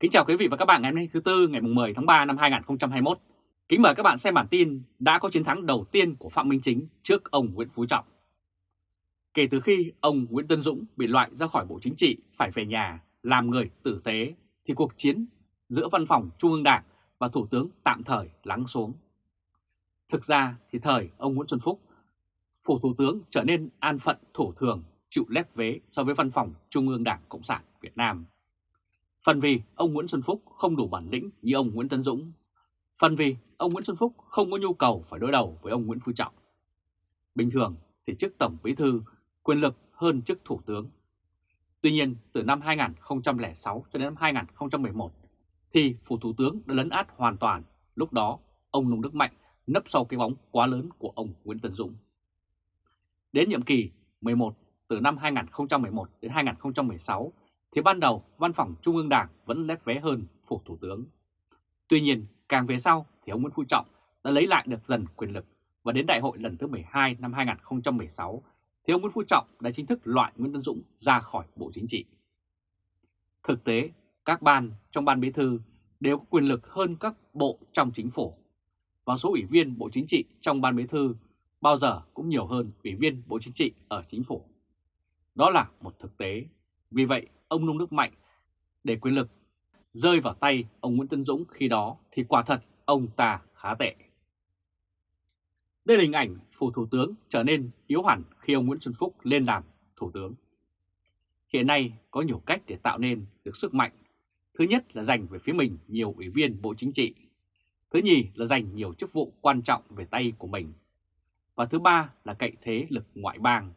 Kính chào quý vị và các bạn ngày hôm nay thứ Tư ngày 10 tháng 3 năm 2021. Kính mời các bạn xem bản tin đã có chiến thắng đầu tiên của Phạm Minh Chính trước ông Nguyễn Phú Trọng. Kể từ khi ông Nguyễn Tân Dũng bị loại ra khỏi Bộ Chính trị phải về nhà làm người tử tế thì cuộc chiến giữa văn phòng Trung ương Đảng và Thủ tướng tạm thời lắng xuống. Thực ra thì thời ông Nguyễn Xuân Phúc, phủ Thủ tướng trở nên an phận thủ thường chịu lép vế so với văn phòng Trung ương Đảng Cộng sản Việt Nam Phần vì ông Nguyễn Xuân Phúc không đủ bản lĩnh như ông Nguyễn Tân Dũng. Phần vì ông Nguyễn Xuân Phúc không có nhu cầu phải đối đầu với ông Nguyễn Phú Trọng. Bình thường thì chức Tổng Bí Thư quyền lực hơn chức Thủ tướng. Tuy nhiên, từ năm 2006 cho đến năm 2011 thì Phủ Thủ tướng đã lấn át hoàn toàn. Lúc đó, ông Nông Đức Mạnh nấp sau cái bóng quá lớn của ông Nguyễn Tân Dũng. Đến nhiệm kỳ 11 từ năm 2011 đến 2016 thì ban đầu văn phòng Trung ương Đảng vẫn lép vé hơn phủ thủ tướng. Tuy nhiên, càng về sau thì ông Nguyễn Phú Trọng đã lấy lại được dần quyền lực và đến đại hội lần thứ 12 năm 2016 thì ông Nguyễn Phú Trọng đã chính thức loại Nguyễn Tân Dũng ra khỏi Bộ Chính trị. Thực tế, các ban trong ban bí thư đều có quyền lực hơn các bộ trong chính phủ và số ủy viên Bộ Chính trị trong ban bí thư bao giờ cũng nhiều hơn ủy viên Bộ Chính trị ở chính phủ. Đó là một thực tế. Vì vậy, ông Nông Đức Mạnh để quyền lực rơi vào tay ông Nguyễn Tân Dũng khi đó thì quả thật ông ta khá tệ. Đây là hình ảnh phủ thủ tướng trở nên yếu hẳn khi ông Nguyễn Xuân Phúc lên làm thủ tướng. Hiện nay có nhiều cách để tạo nên được sức mạnh. Thứ nhất là dành về phía mình nhiều ủy viên Bộ Chính trị. Thứ nhì là dành nhiều chức vụ quan trọng về tay của mình. Và thứ ba là cậy thế lực ngoại bang.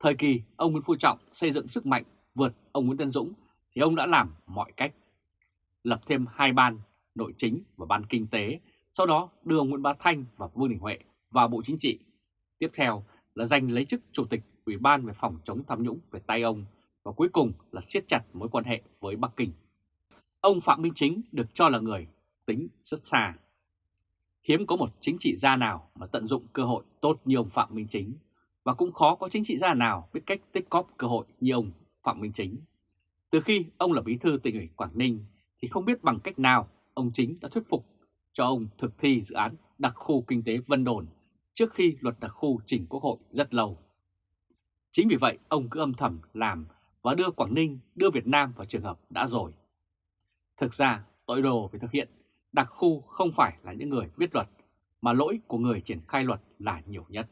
Thời kỳ ông Nguyễn Phú Trọng xây dựng sức mạnh vượt ông Nguyễn Tân Dũng thì ông đã làm mọi cách. Lập thêm hai ban nội chính và ban kinh tế, sau đó đưa ông Nguyễn Bá Thanh và Vương Đình Huệ vào Bộ Chính trị. Tiếp theo là giành lấy chức Chủ tịch Ủy ban về phòng chống tham nhũng về tay ông và cuối cùng là siết chặt mối quan hệ với Bắc Kinh. Ông Phạm Minh Chính được cho là người tính rất xa. Hiếm có một chính trị gia nào mà tận dụng cơ hội tốt như ông Phạm Minh Chính và cũng khó có chính trị gia nào biết cách tích cóp cơ hội như ông Phạm Minh Chính. Từ khi ông là bí thư tỉnh ủy Quảng Ninh thì không biết bằng cách nào ông Chính đã thuyết phục cho ông thực thi dự án đặc khu kinh tế Vân Đồn trước khi luật đặc khu chỉnh quốc hội rất lâu. Chính vì vậy ông cứ âm thầm làm và đưa Quảng Ninh, đưa Việt Nam vào trường hợp đã rồi. Thực ra tội đồ phải thực hiện đặc khu không phải là những người viết luật mà lỗi của người triển khai luật là nhiều nhất.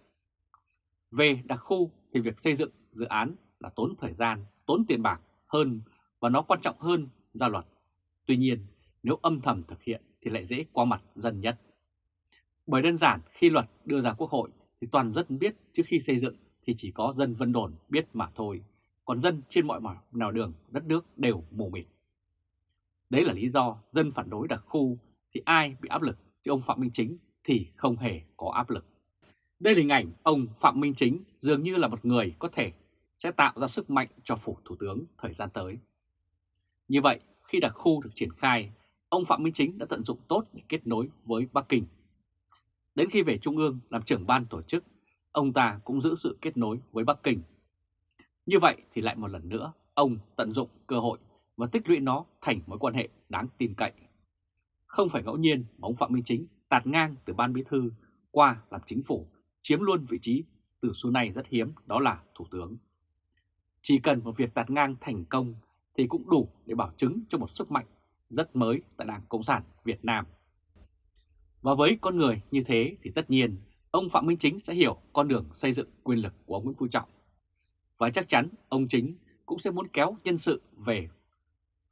Về đặc khu thì việc xây dựng dự án là tốn thời gian, tốn tiền bạc hơn và nó quan trọng hơn ra luật. Tuy nhiên, nếu âm thầm thực hiện thì lại dễ qua mặt dân nhất. Bởi đơn giản khi luật đưa ra quốc hội thì toàn dân biết trước khi xây dựng thì chỉ có dân Vân Đồn biết mà thôi, còn dân trên mọi nào đường đất nước đều mù mịt. Đấy là lý do dân phản đối đặc khu thì ai bị áp lực chứ ông Phạm Minh Chính thì không hề có áp lực. Đây là hình ảnh ông Phạm Minh Chính dường như là một người có thể sẽ tạo ra sức mạnh cho phủ thủ tướng thời gian tới. Như vậy, khi đặc khu được triển khai, ông Phạm Minh Chính đã tận dụng tốt để kết nối với Bắc Kinh. Đến khi về Trung ương làm trưởng ban tổ chức, ông ta cũng giữ sự kết nối với Bắc Kinh. Như vậy thì lại một lần nữa, ông tận dụng cơ hội và tích lũy nó thành mối quan hệ đáng tin cậy. Không phải ngẫu nhiên mà ông Phạm Minh Chính tạt ngang từ ban bí thư qua làm chính phủ, chiếm luôn vị trí từ số này rất hiếm đó là thủ tướng. Chỉ cần một việc đặt ngang thành công thì cũng đủ để bảo chứng cho một sức mạnh rất mới tại Đảng Cộng sản Việt Nam. Và với con người như thế thì tất nhiên, ông Phạm Minh Chính sẽ hiểu con đường xây dựng quyền lực của ông Nguyễn Phú Trọng. Và chắc chắn ông Chính cũng sẽ muốn kéo nhân sự về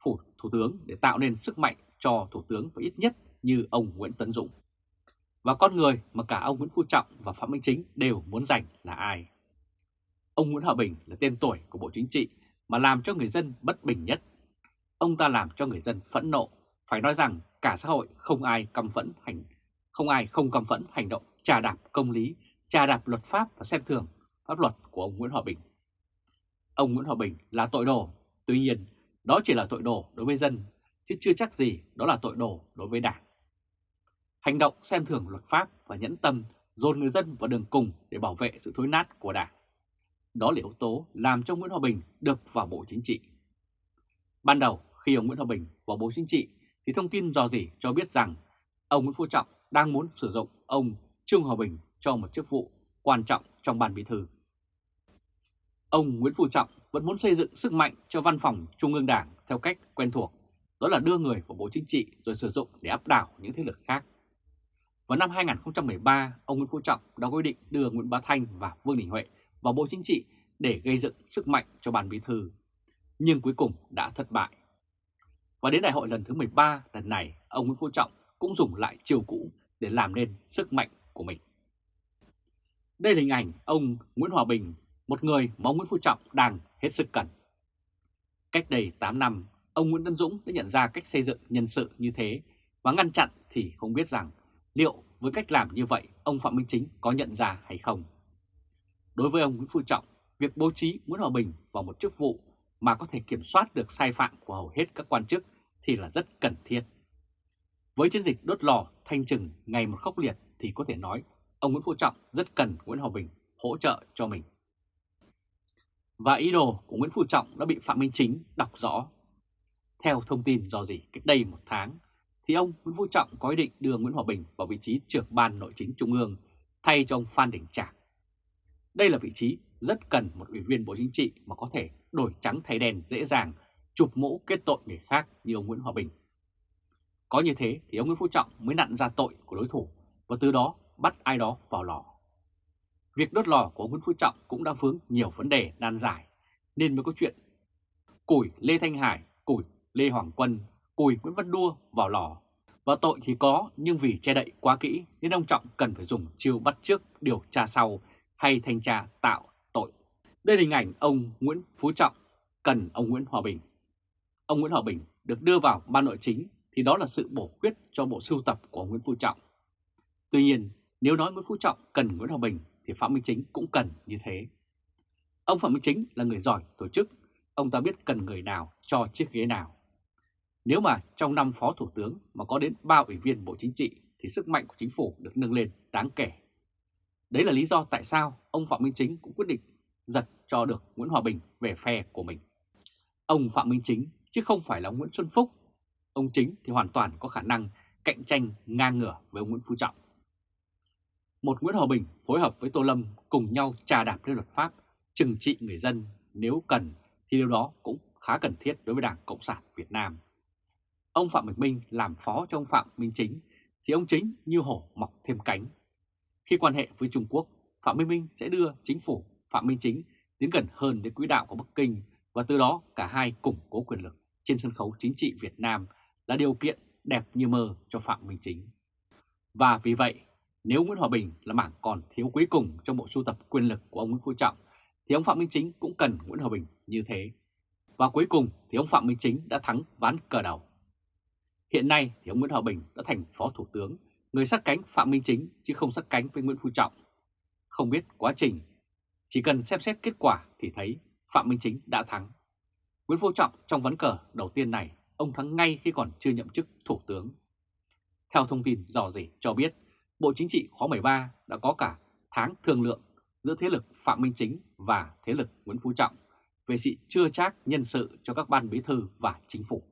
phủ Thủ tướng để tạo nên sức mạnh cho Thủ tướng và ít nhất như ông Nguyễn Tấn Dũng. Và con người mà cả ông Nguyễn Phú Trọng và Phạm Minh Chính đều muốn giành là ai? Ông Nguyễn Hòa Bình là tên tuổi của Bộ Chính trị mà làm cho người dân bất bình nhất. Ông ta làm cho người dân phẫn nộ, phải nói rằng cả xã hội không ai căm phẫn hành không ai không căm phẫn hành động trà đạp công lý, trà đạp luật pháp và xem thường pháp luật của ông Nguyễn Hòa Bình. Ông Nguyễn Hòa Bình là tội đồ, tuy nhiên đó chỉ là tội đồ đối với dân, chứ chưa chắc gì đó là tội đồ đối với đảng. Hành động xem thường luật pháp và nhẫn tâm dồn người dân vào đường cùng để bảo vệ sự thối nát của đảng. Đó là yếu tố làm cho Nguyễn Hòa Bình được vào Bộ Chính trị. Ban đầu khi ông Nguyễn Hòa Bình vào Bộ Chính trị thì thông tin dò dỉ cho biết rằng ông Nguyễn Phú Trọng đang muốn sử dụng ông Trương Hòa Bình cho một chức vụ quan trọng trong ban bí thư. Ông Nguyễn Phú Trọng vẫn muốn xây dựng sức mạnh cho văn phòng Trung ương Đảng theo cách quen thuộc, đó là đưa người vào Bộ Chính trị rồi sử dụng để áp đảo những thế lực khác. Vào năm 2013, ông Nguyễn Phú Trọng đã quyết định đưa Nguyễn Bá Thanh và Vương Đình Huệ vào Bộ Chính trị để gây dựng sức mạnh cho ban bí thư, nhưng cuối cùng đã thất bại. Và đến đại hội lần thứ 13 lần này, ông Nguyễn Phú Trọng cũng dùng lại chiều cũ để làm nên sức mạnh của mình. Đây là hình ảnh ông Nguyễn Hòa Bình, một người mà ông Nguyễn Phú Trọng đang hết sức cần. Cách đây 8 năm, ông Nguyễn Tân Dũng đã nhận ra cách xây dựng nhân sự như thế và ngăn chặn thì không biết rằng liệu với cách làm như vậy ông Phạm Minh Chính có nhận ra hay không. Đối với ông Nguyễn Phú Trọng, việc bố trí Nguyễn Hòa Bình vào một chức vụ mà có thể kiểm soát được sai phạm của hầu hết các quan chức thì là rất cần thiết. Với chiến dịch đốt lò thanh trừng ngày một khốc liệt thì có thể nói ông Nguyễn Phú Trọng rất cần Nguyễn Hòa Bình hỗ trợ cho mình. Và ý đồ của Nguyễn Phú Trọng đã bị Phạm Minh Chính đọc rõ. Theo thông tin do gì cách đây một tháng, thì ông Nguyễn Phú Trọng có ý định đưa Nguyễn Hòa Bình vào vị trí trưởng ban nội chính trung ương thay cho ông Phan Đình Trạc. Đây là vị trí rất cần một ủy viên Bộ Chính trị mà có thể đổi trắng thay đen dễ dàng, chụp mũ kết tội người khác như ông Nguyễn Hòa Bình. Có như thế thì ông Nguyễn Phú Trọng mới nặn ra tội của đối thủ và từ đó bắt ai đó vào lò. Việc đốt lò của ông Nguyễn Phú Trọng cũng đã vướng nhiều vấn đề nan giải, nên mới có chuyện củi Lê Thanh Hải, củi Lê Hoàng Quân, củi Nguyễn Văn Đua vào lò. Và tội thì có, nhưng vì che đậy quá kỹ nên ông Trọng cần phải dùng chiêu bắt trước điều tra sau hay thanh tra tạo tội. Đây là hình ảnh ông Nguyễn Phú Trọng cần ông Nguyễn Hòa Bình. Ông Nguyễn Hòa Bình được đưa vào ban nội chính thì đó là sự bổ khuyết cho bộ sưu tập của Nguyễn Phú Trọng. Tuy nhiên, nếu nói Nguyễn Phú Trọng cần Nguyễn Hòa Bình thì Phạm Minh Chính cũng cần như thế. Ông Phạm Minh Chính là người giỏi tổ chức, ông ta biết cần người nào cho chiếc ghế nào. Nếu mà trong năm Phó Thủ tướng mà có đến 3 ủy viên Bộ Chính trị thì sức mạnh của chính phủ được nâng lên đáng kể. Đấy là lý do tại sao ông Phạm Minh Chính cũng quyết định giật cho được Nguyễn Hòa Bình về phe của mình. Ông Phạm Minh Chính chứ không phải là Nguyễn Xuân Phúc. Ông Chính thì hoàn toàn có khả năng cạnh tranh ngang ngửa với ông Nguyễn Phú Trọng. Một Nguyễn Hòa Bình phối hợp với Tô Lâm cùng nhau trà đạp lên luật pháp, trừng trị người dân nếu cần thì điều đó cũng khá cần thiết đối với Đảng Cộng sản Việt Nam. Ông Phạm Bình Minh làm phó cho ông Phạm Minh Chính thì ông Chính như hổ mọc thêm cánh. Khi quan hệ với Trung Quốc, Phạm Minh Minh sẽ đưa chính phủ Phạm Minh Chính tiến gần hơn đến quỹ đạo của Bắc Kinh và từ đó cả hai củng cố quyền lực trên sân khấu chính trị Việt Nam là điều kiện đẹp như mơ cho Phạm Minh Chính. Và vì vậy, nếu Nguyễn Hòa Bình là mảng còn thiếu cuối cùng trong bộ sưu tập quyền lực của ông Nguyễn Phú Trọng, thì ông Phạm Minh Chính cũng cần Nguyễn Hòa Bình như thế. Và cuối cùng thì ông Phạm Minh Chính đã thắng ván cờ đầu. Hiện nay thì ông Nguyễn Hòa Bình đã thành Phó Thủ tướng, người sát cánh Phạm Minh Chính chứ không sát cánh với Nguyễn Phú Trọng. Không biết quá trình, chỉ cần xem xét kết quả thì thấy Phạm Minh Chính đã thắng. Nguyễn Phú Trọng trong ván cờ đầu tiên này, ông thắng ngay khi còn chưa nhậm chức Thủ tướng. Theo thông tin dò dỉ cho biết, Bộ Chính trị khóa 13 đã có cả tháng thương lượng giữa thế lực Phạm Minh Chính và thế lực Nguyễn Phú Trọng về sự chưa chắc nhân sự cho các ban bí thư và chính phủ.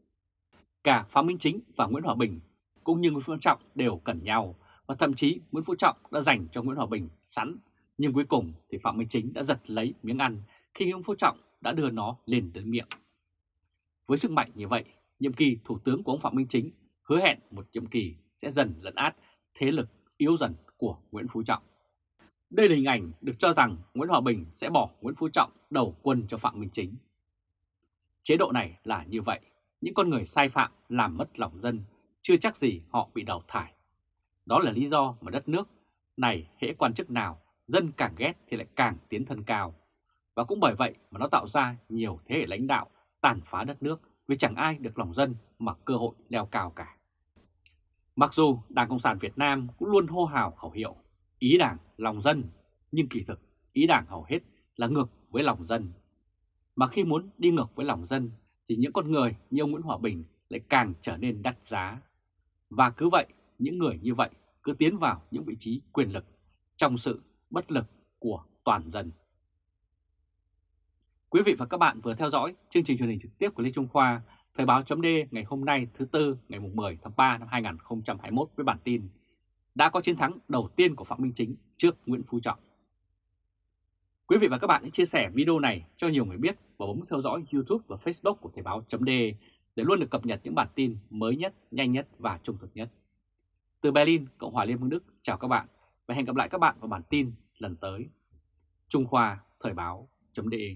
Cả Phạm Minh Chính và Nguyễn Hòa Bình cũng như Nguyễn Phú Trọng đều cần nhau và thậm chí Nguyễn Phú Trọng đã dành cho Nguyễn Hòa Bình sẵn nhưng cuối cùng thì Phạm Minh Chính đã giật lấy miếng ăn khi Nguyễn Phú Trọng đã đưa nó lên đến miệng. Với sức mạnh như vậy, nhiệm kỳ Thủ tướng của ông Phạm Minh Chính hứa hẹn một nhiệm kỳ sẽ dần lấn át thế lực yếu dần của Nguyễn Phú Trọng. Đây là hình ảnh được cho rằng Nguyễn Hòa Bình sẽ bỏ Nguyễn Phú Trọng đầu quân cho Phạm Minh Chính. Chế độ này là như vậy, những con người sai phạm làm mất lòng dân, chưa chắc gì họ bị đào thải. Đó là lý do mà đất nước này hễ quan chức nào, dân càng ghét thì lại càng tiến thân cao. Và cũng bởi vậy mà nó tạo ra nhiều thế hệ lãnh đạo tàn phá đất nước vì chẳng ai được lòng dân mà cơ hội leo cao cả. Mặc dù Đảng Cộng sản Việt Nam cũng luôn hô hào khẩu hiệu ý đảng lòng dân, nhưng kỳ thực ý đảng hầu hết là ngược với lòng dân. Mà khi muốn đi ngược với lòng dân thì những con người như ông Nguyễn Hòa Bình lại càng trở nên đắt giá. Và cứ vậy, những người như vậy cứ tiến vào những vị trí quyền lực trong sự bất lực của toàn dân. Quý vị và các bạn vừa theo dõi chương trình truyền hình trực tiếp của Lê Trung Khoa Thời báo chấm ngày hôm nay thứ Tư ngày 10 tháng 3 năm 2021 với bản tin đã có chiến thắng đầu tiên của Phạm Minh Chính trước Nguyễn Phú Trọng. Quý vị và các bạn hãy chia sẻ video này cho nhiều người biết và bấm theo dõi YouTube và Facebook của Thời báo chấm để để luôn được cập nhật những bản tin mới nhất, nhanh nhất và trung thực nhất. Từ Berlin, Cộng hòa Liên bang Đức, chào các bạn và hẹn gặp lại các bạn vào bản tin lần tới. Trung Khoa Thời báo.de